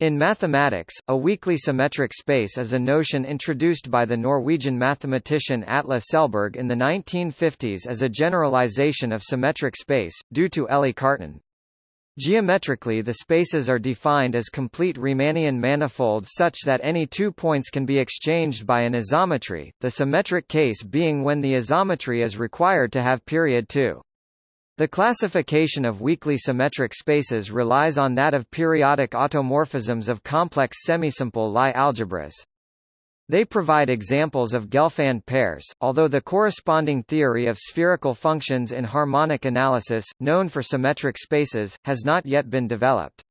In mathematics, a weakly symmetric space is a notion introduced by the Norwegian mathematician Atle Selberg in the 1950s as a generalization of symmetric space, due to Élie Cartan. Geometrically the spaces are defined as complete Riemannian manifolds such that any two points can be exchanged by an isometry, the symmetric case being when the isometry is required to have period 2. The classification of weakly symmetric spaces relies on that of periodic automorphisms of complex semisimple Lie algebras. They provide examples of Gelfand pairs, although the corresponding theory of spherical functions in harmonic analysis, known for symmetric spaces, has not yet been developed.